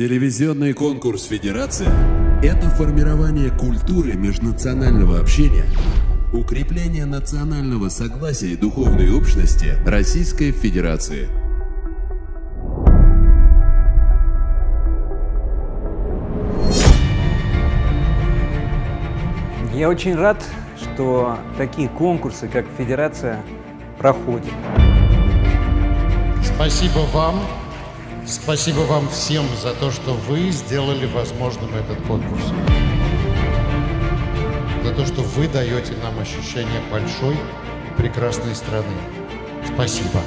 Телевизионный конкурс «Федерация» — это формирование культуры межнационального общения, укрепление национального согласия и духовной общности Российской Федерации. Я очень рад, что такие конкурсы, как Федерация, проходят. Спасибо вам, спасибо вам всем за то, что вы сделали возможным этот конкурс. За то, что вы даете нам ощущение большой прекрасной страны. Спасибо.